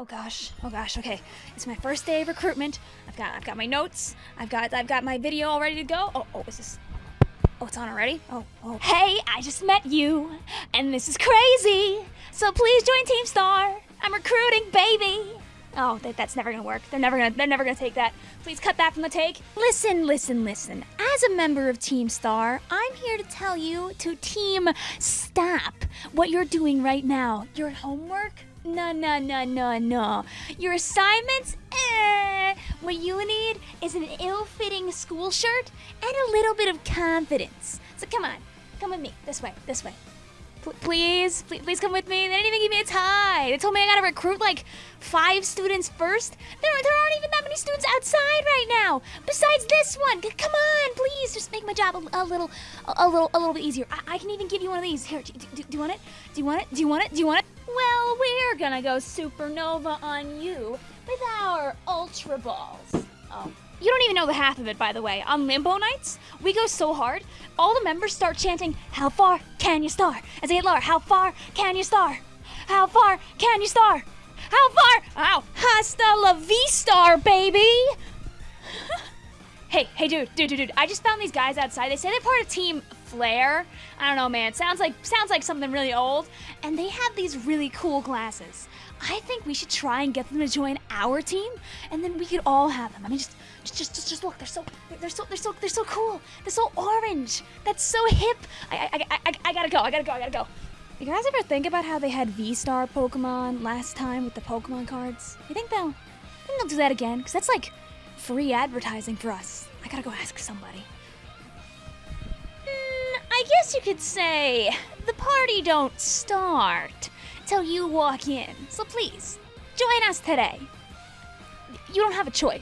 Oh gosh. Oh gosh. Okay. It's my first day of recruitment. I've got I've got my notes. I've got I've got my video all ready to go. Oh, oh, is this Oh, it's on already? Oh, oh. Hey, I just met you, and this is crazy. So please join Team Star. I'm recruiting, baby. Oh, that, that's never gonna work. They're never gonna they're never gonna take that. Please cut that from the take. Listen, listen, listen. As a member of Team Star, I'm here to tell you to team stop what you're doing right now. Your homework? No, no, no, no, no. Your assignments? Eh. What you need is an ill-fitting school shirt and a little bit of confidence. So come on, come with me. This way, this way. Please, please, please come with me. They didn't even give me a tie. They told me I gotta recruit like five students first. There, there aren't even that many students outside right now. Besides this one, come on, please, just make my job a, a little, a, a little, a little bit easier. I, I can even give you one of these. Here, do, do, do you want it? Do you want it? Do you want it? Do you want it? Well, we're gonna go supernova on you with our ultra balls. Oh. You don't even know the half of it, by the way. On Limbo Nights, we go so hard, all the members start chanting, How far can you star? As they get lower, How far can you star? How far can you star? How far? Ow! Hasta la V-Star, baby! Hey, hey, dude, dude, dude, dude. I just found these guys outside. They say they're part of Team Flare. I don't know, man. Sounds like sounds like something really old. And they have these really cool glasses. I think we should try and get them to join our team, and then we could all have them. I mean, just, just, just, just, look. They're so, they're so, they're so, they're so cool. They're so orange. That's so hip. I, I, I, I, I gotta go. I gotta go. I gotta go. You guys ever think about how they had V-Star Pokemon last time with the Pokemon cards? You think they'll, think they'll do that again? Cause that's like free advertising for us. I gotta go ask somebody. Mm, I guess you could say the party don't start till you walk in. So please, join us today. You don't have a choice.